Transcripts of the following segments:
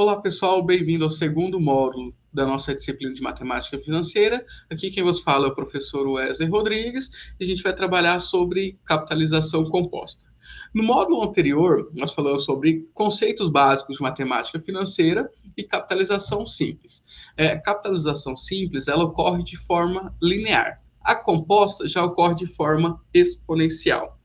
Olá pessoal, bem-vindo ao segundo módulo da nossa disciplina de Matemática Financeira. Aqui quem vos fala é o professor Wesley Rodrigues e a gente vai trabalhar sobre capitalização composta. No módulo anterior, nós falamos sobre conceitos básicos de matemática financeira e capitalização simples. É, capitalização simples, ela ocorre de forma linear. A composta já ocorre de forma exponencial.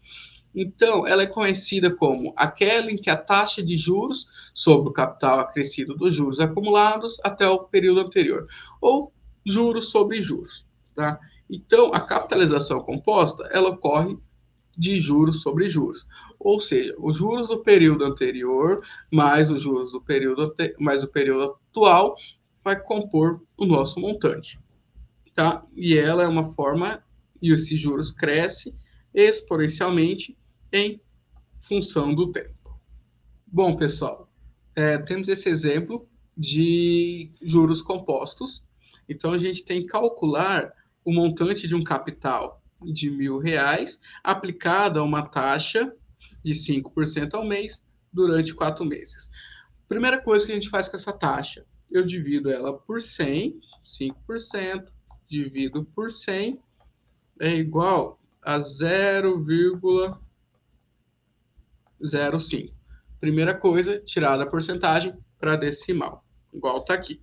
Então, ela é conhecida como aquela em que a taxa de juros sobre o capital acrescido dos juros acumulados até o período anterior, ou juros sobre juros. Tá? Então, a capitalização composta ela ocorre de juros sobre juros, ou seja, os juros do período anterior mais os juros do período mais o período atual vai compor o nosso montante, tá? E ela é uma forma e esses juros cresce exponencialmente em função do tempo. Bom, pessoal, é, temos esse exemplo de juros compostos. Então, a gente tem que calcular o montante de um capital de mil reais aplicado a uma taxa de 5% ao mês durante quatro meses. Primeira coisa que a gente faz com essa taxa, eu divido ela por 100, 5%, divido por 100, é igual a 0,5 0,5. Primeira coisa, tirar a porcentagem para decimal, igual está aqui.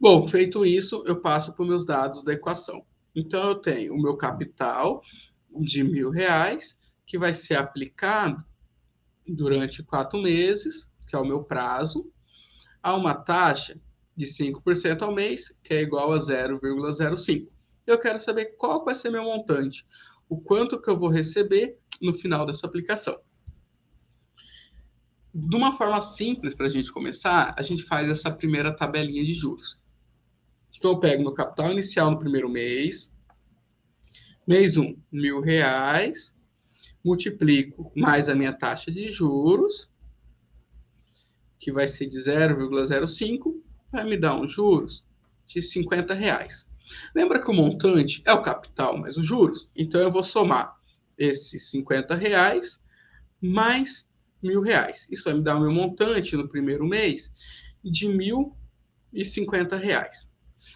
Bom, feito isso, eu passo para os meus dados da equação. Então, eu tenho o meu capital de mil reais, que vai ser aplicado durante quatro meses, que é o meu prazo, a uma taxa de 5% ao mês, que é igual a 0,05. Eu quero saber qual vai ser meu montante, o quanto que eu vou receber no final dessa aplicação de uma forma simples para a gente começar, a gente faz essa primeira tabelinha de juros. Então, eu pego meu capital inicial no primeiro mês, mês 1, um, mil reais, multiplico mais a minha taxa de juros, que vai ser de 0,05, vai me dar uns juros de 50 reais. Lembra que o montante é o capital mais os juros? Então, eu vou somar esses 50 reais mais mil reais. Isso vai me dar o meu montante no primeiro mês de mil e cinquenta reais.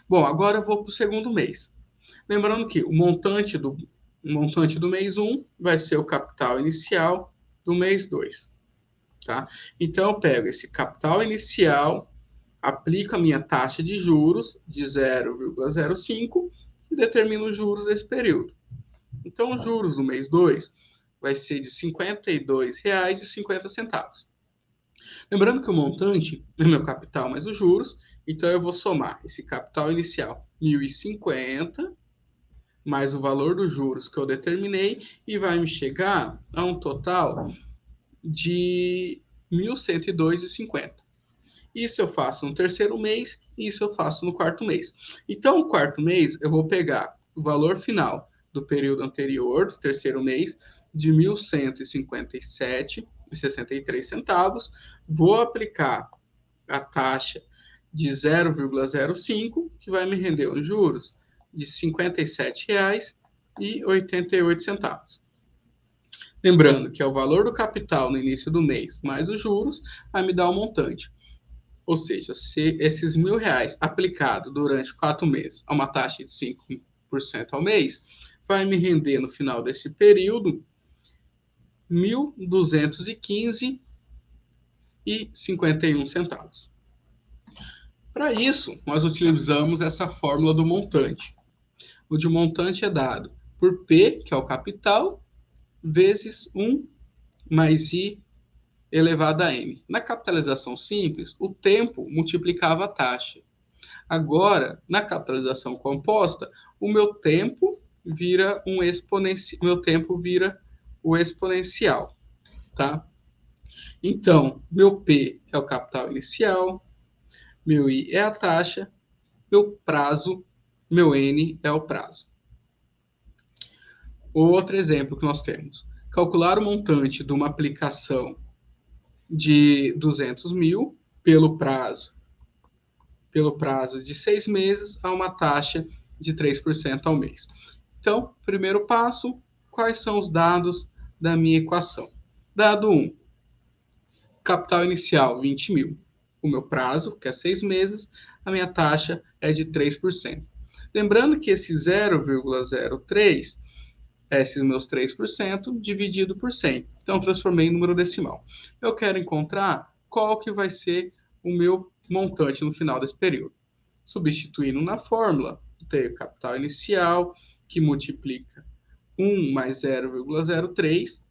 Bom, agora eu vou para o segundo mês. Lembrando que o montante do, o montante do mês 1 um vai ser o capital inicial do mês 2. Tá? Então, eu pego esse capital inicial, aplico a minha taxa de juros de 0,05 e determino os juros desse período. Então, os juros do mês 2 vai ser de R$ 52,50. Lembrando que o montante é meu capital mais os juros, então eu vou somar esse capital inicial 1.050 mais o valor dos juros que eu determinei e vai me chegar a um total de 1.102,50. Isso eu faço no terceiro mês, isso eu faço no quarto mês. Então, no quarto mês, eu vou pegar o valor final do período anterior, do terceiro mês, de R$ 1.157,63 centavos, vou aplicar a taxa de 0,05, que vai me render os juros de R$ 57,88. Lembrando que é o valor do capital no início do mês mais os juros, vai me dar o um montante. Ou seja, se esses mil reais aplicado durante quatro meses a uma taxa de 5% ao mês, vai me render no final desse período 1.215 e 51 centavos. Para isso, nós utilizamos essa fórmula do montante. O de montante é dado por P, que é o capital, vezes 1 mais I elevado a N. Na capitalização simples, o tempo multiplicava a taxa. Agora, na capitalização composta, o meu tempo vira um exponencial, meu tempo vira o exponencial, tá? Então, meu P é o capital inicial, meu I é a taxa, meu prazo, meu N é o prazo. Outro exemplo que nós temos. Calcular o montante de uma aplicação de 200 mil pelo prazo pelo prazo de seis meses a uma taxa de 3% ao mês. Então, primeiro passo, quais são os dados da minha equação. Dado 1, capital inicial 20 mil, o meu prazo, que é seis meses, a minha taxa é de 3%. Lembrando que esse 0,03 é esses meus 3% dividido por 100. Então, transformei em número decimal. Eu quero encontrar qual que vai ser o meu montante no final desse período. Substituindo na fórmula, tenho capital inicial, que multiplica 1 mais 0,03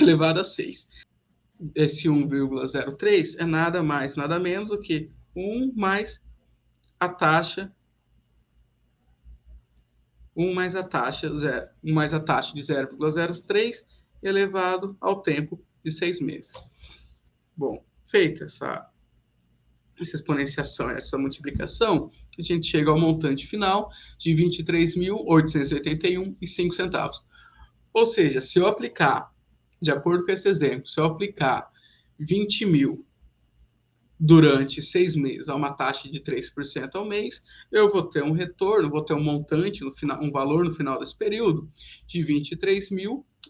elevado a 6. Esse 1,03 é nada mais, nada menos do que 1 mais a taxa 1 mais a taxa, 0, 1 mais a taxa de 0,03 elevado ao tempo de 6 meses. Bom, feita essa, essa exponenciação, essa multiplicação, a gente chega ao montante final de R$ 23.881,05 centavos. Ou seja, se eu aplicar, de acordo com esse exemplo, se eu aplicar 20 mil durante seis meses a uma taxa de 3% ao mês, eu vou ter um retorno, vou ter um montante, no final, um valor no final desse período de R$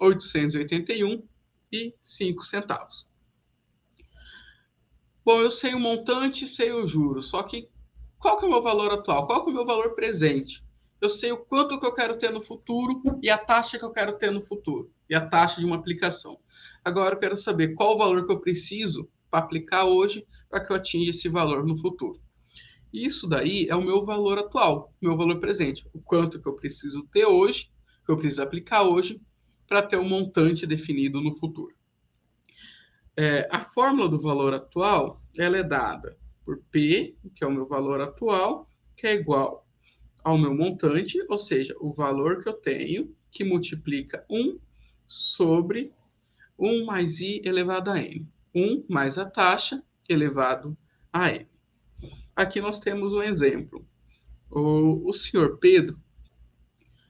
23.881,05 centavos. Bom, eu sei o montante, sei o juro, só que qual que é o meu valor atual? Qual que é o meu valor presente? Eu sei o quanto que eu quero ter no futuro e a taxa que eu quero ter no futuro, e a taxa de uma aplicação. Agora eu quero saber qual o valor que eu preciso para aplicar hoje para que eu atinja esse valor no futuro. Isso daí é o meu valor atual, meu valor presente, o quanto que eu preciso ter hoje, que eu preciso aplicar hoje, para ter um montante definido no futuro. É, a fórmula do valor atual ela é dada por P, que é o meu valor atual, que é igual ao meu montante, ou seja, o valor que eu tenho, que multiplica 1 sobre 1 mais i elevado a n. 1 mais a taxa elevado a n. Aqui nós temos um exemplo. O, o senhor Pedro,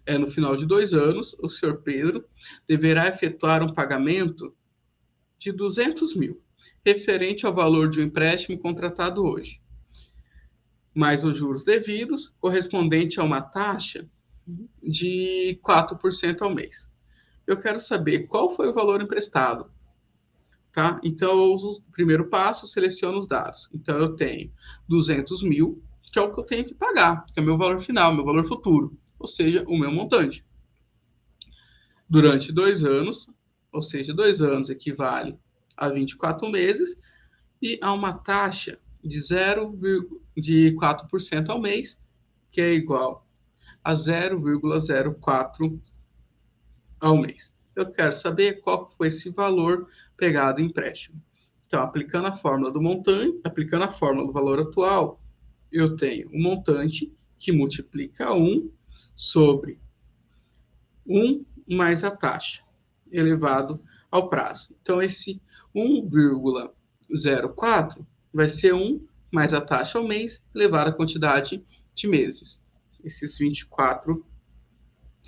é, no final de dois anos, o senhor Pedro deverá efetuar um pagamento de 200 mil, referente ao valor de um empréstimo contratado hoje, mais os juros devidos, correspondente a uma taxa de 4% ao mês. Eu quero saber qual foi o valor emprestado, Tá? Então, eu uso o primeiro passo, seleciono os dados. Então, eu tenho 200 mil, que é o que eu tenho que pagar, que é o meu valor final, meu valor futuro, ou seja, o meu montante. Durante dois anos, ou seja, dois anos equivale a 24 meses, e a uma taxa de 0,4% ao mês, que é igual a 0,04 ao mês eu quero saber qual foi esse valor pegado em empréstimo. Então, aplicando a fórmula do montante, aplicando a fórmula do valor atual, eu tenho um montante que multiplica 1 sobre 1 mais a taxa, elevado ao prazo. Então, esse 1,04 vai ser 1 mais a taxa ao mês, elevado à quantidade de meses. Esses 24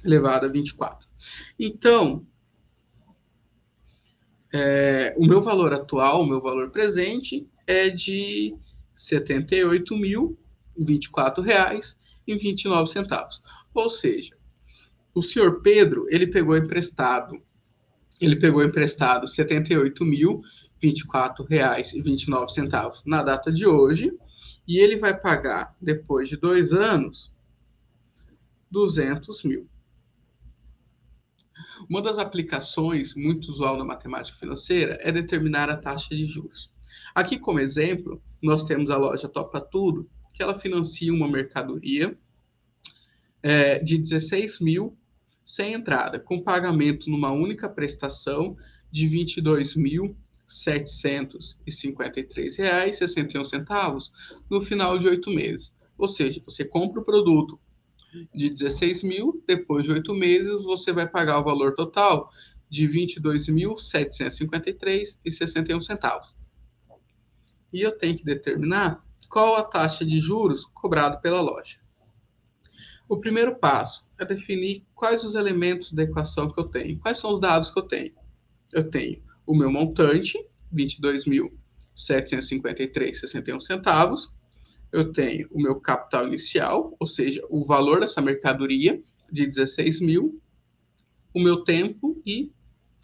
elevado a 24. Então, é, o meu valor atual, o meu valor presente é de R$ 78.024,29. Ou seja, o senhor Pedro, ele pegou emprestado, ele pegou emprestado R$ 78.024,29 na data de hoje, e ele vai pagar, depois de dois anos, 200 mil. Uma das aplicações muito usual na matemática financeira é determinar a taxa de juros. Aqui, como exemplo, nós temos a loja Topa Tudo, que ela financia uma mercadoria é, de 16 mil sem entrada, com pagamento numa única prestação de R$ 22.753,61 no final de oito meses. Ou seja, você compra o produto de 16 mil, depois de oito meses, você vai pagar o valor total de R$ 22.753,61 centavos. E eu tenho que determinar qual a taxa de juros cobrado pela loja. O primeiro passo é definir quais os elementos da equação que eu tenho. Quais são os dados que eu tenho? Eu tenho o meu montante, R$ 22.753,61 centavos, eu tenho o meu capital inicial, ou seja, o valor dessa mercadoria de 16 mil, o meu tempo e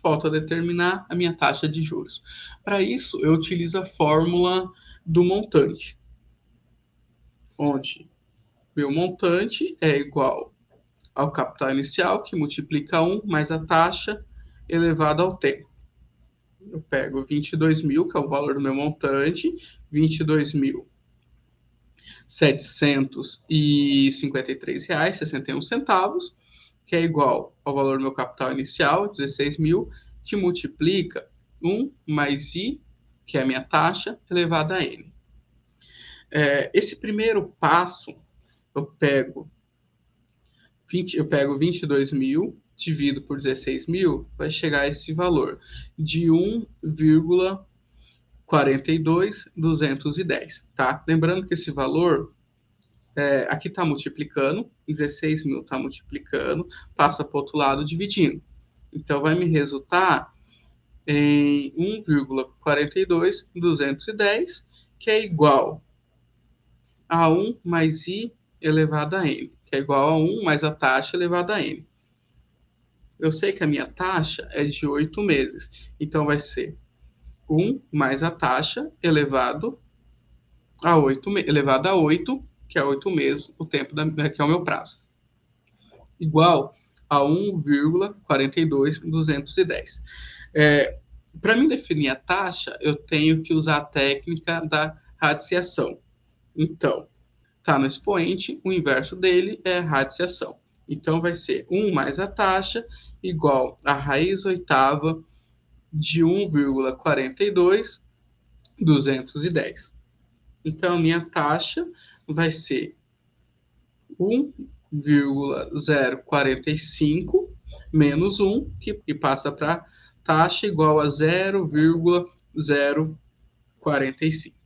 falta determinar a minha taxa de juros. Para isso, eu utilizo a fórmula do montante, onde meu montante é igual ao capital inicial, que multiplica 1 mais a taxa elevada ao tempo. Eu pego 22 mil, que é o valor do meu montante, 22 mil. R$ 753,61, que é igual ao valor do meu capital inicial, 16 mil, que multiplica 1 mais I, que é a minha taxa, elevada a N. É, esse primeiro passo, eu pego 20, eu pego 22 mil, divido por 16 mil, vai chegar a esse valor de 1,42210, tá? Lembrando que esse valor é, aqui está multiplicando, 16 mil está multiplicando, passa para o outro lado dividindo. Então, vai me resultar em 1,42210, que é igual a 1 mais i elevado a n que é igual a 1 mais a taxa elevada a n. Eu sei que a minha taxa é de 8 meses, então vai ser 1 mais a taxa elevado a 8, elevado a 8, que é 8 meses, o tempo da, que é o meu prazo. Igual a 1,42210. É, Para mim definir a taxa, eu tenho que usar a técnica da radiciação. Então, está no expoente, o inverso dele é radiciação. Então, vai ser 1 mais a taxa igual a raiz oitava de 1,42, 210. Então, minha taxa vai ser 1,045 menos 1, que, que passa para taxa igual a 0,045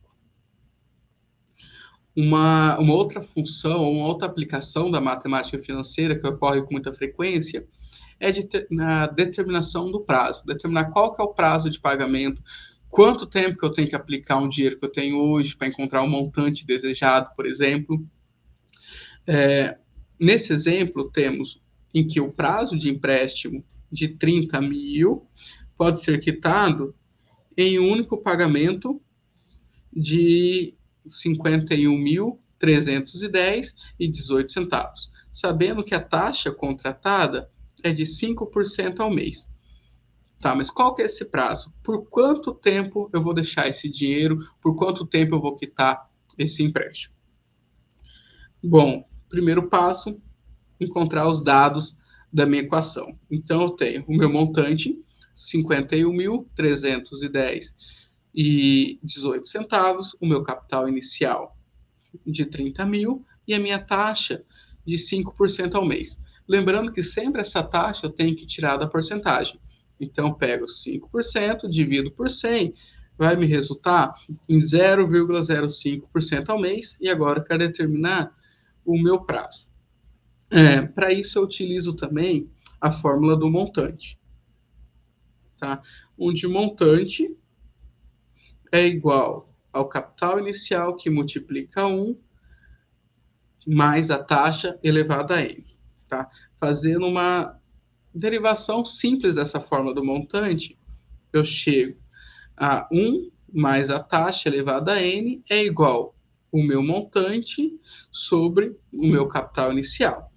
uma, uma outra função, uma outra aplicação da matemática financeira que ocorre com muita frequência é de ter, na determinação do prazo, determinar qual que é o prazo de pagamento, quanto tempo que eu tenho que aplicar um dinheiro que eu tenho hoje para encontrar um montante desejado, por exemplo. É, nesse exemplo, temos em que o prazo de empréstimo de 30 mil pode ser quitado em um único pagamento de 51.310 e 18 centavos, sabendo que a taxa contratada é de 5% ao mês. Tá, mas qual que é esse prazo? Por quanto tempo eu vou deixar esse dinheiro? Por quanto tempo eu vou quitar esse empréstimo? Bom, primeiro passo, encontrar os dados da minha equação. Então, eu tenho o meu montante, 51.310 e 18 centavos, o meu capital inicial de 30 mil e a minha taxa de 5% ao mês. Lembrando que sempre essa taxa eu tenho que tirar da porcentagem. Então, pego 5%, divido por 100, vai me resultar em 0,05% ao mês. E agora eu quero determinar o meu prazo. É, Para isso, eu utilizo também a fórmula do montante. Tá? Onde montante é igual ao capital inicial que multiplica 1 mais a taxa elevada a n. Tá? Fazendo uma derivação simples dessa forma do montante, eu chego a 1 mais a taxa elevada a n é igual o meu montante sobre o meu capital inicial.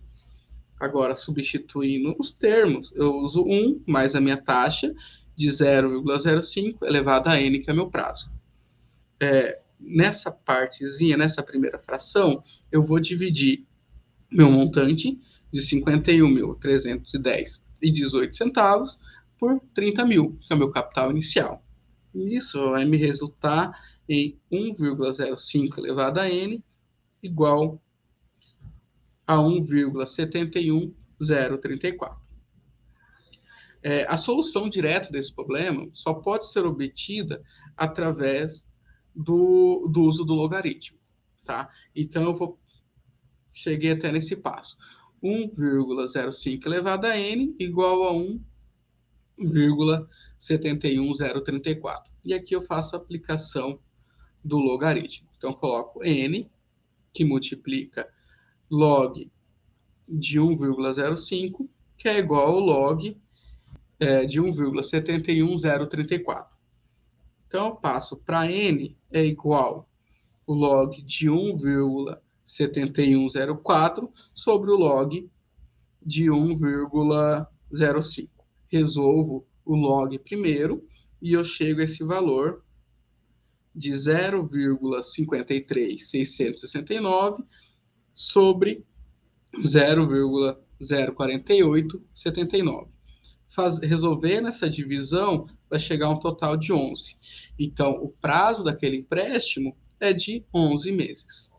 Agora, substituindo os termos, eu uso 1 mais a minha taxa de 0,05 elevado a n, que é meu prazo. É, nessa partezinha, nessa primeira fração, eu vou dividir meu montante de 51.310 e 18 centavos por 30 mil, que é o meu capital inicial. Isso vai me resultar em 1,05 elevado a n igual a 1,71034. É, a solução direta desse problema só pode ser obtida através do, do uso do logaritmo, tá? Então, eu vou... Cheguei até nesse passo. 1,05 elevado a n igual a 1,71034. E aqui eu faço a aplicação do logaritmo. Então, coloco n, que multiplica log de 1,05, que é igual ao log é, de 1,71034. Então, eu passo para n é igual o log de 1,7104 sobre o log de 1,05. Resolvo o log primeiro e eu chego a esse valor de 0,53669 sobre 0,04879. Faz, resolvendo essa divisão, vai chegar a um total de 11. Então, o prazo daquele empréstimo é de 11 meses.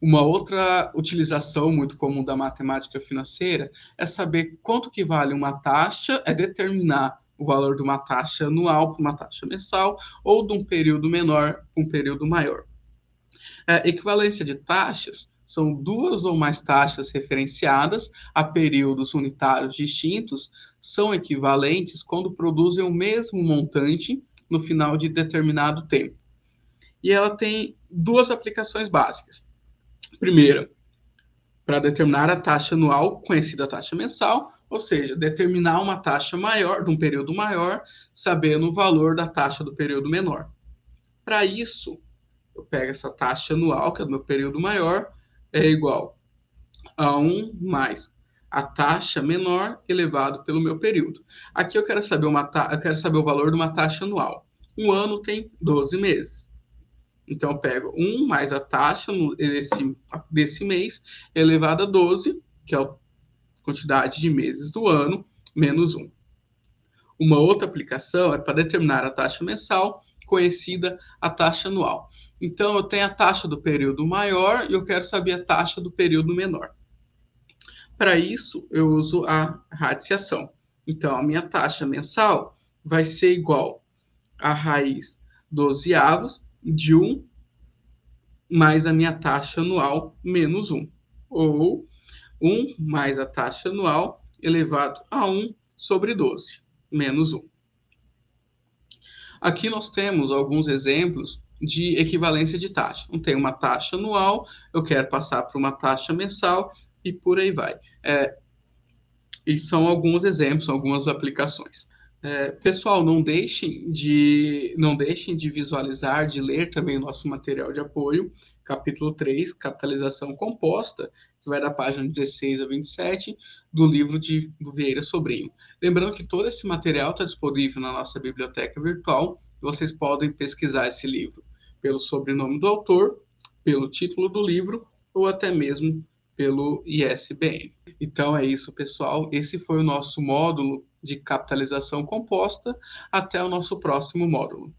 Uma outra utilização muito comum da matemática financeira é saber quanto que vale uma taxa, é determinar o valor de uma taxa anual para uma taxa mensal ou de um período menor para um período maior. É, equivalência de taxas são duas ou mais taxas referenciadas a períodos unitários distintos, são equivalentes quando produzem o mesmo montante no final de determinado tempo. E ela tem duas aplicações básicas. Primeira, para determinar a taxa anual, conhecida taxa mensal, ou seja, determinar uma taxa maior, de um período maior, sabendo o valor da taxa do período menor. Para isso, eu pego essa taxa anual, que é do meu período maior, é igual a 1 mais a taxa menor elevado pelo meu período. Aqui eu quero saber, uma eu quero saber o valor de uma taxa anual. Um ano tem 12 meses. Então, eu pego 1 mais a taxa desse, desse mês elevado a 12, que é a quantidade de meses do ano, menos 1. Uma outra aplicação é para determinar a taxa mensal, conhecida a taxa anual. Então, eu tenho a taxa do período maior e eu quero saber a taxa do período menor. Para isso, eu uso a radiciação. Então, a minha taxa mensal vai ser igual a raiz 12 avos de 1 mais a minha taxa anual menos 1. Ou 1 mais a taxa anual elevado a 1 sobre 12, menos 1. Aqui nós temos alguns exemplos de equivalência de taxa. Não tem uma taxa anual, eu quero passar para uma taxa mensal e por aí vai. É, e são alguns exemplos, algumas aplicações. É, pessoal, não deixem de não deixem de visualizar, de ler também o nosso material de apoio, capítulo 3, capitalização composta, que vai da página 16 a 27 do livro de do Vieira Sobrinho. Lembrando que todo esse material está disponível na nossa biblioteca virtual, vocês podem pesquisar esse livro pelo sobrenome do autor, pelo título do livro ou até mesmo pelo ISBN. Então é isso, pessoal. Esse foi o nosso módulo de capitalização composta. Até o nosso próximo módulo.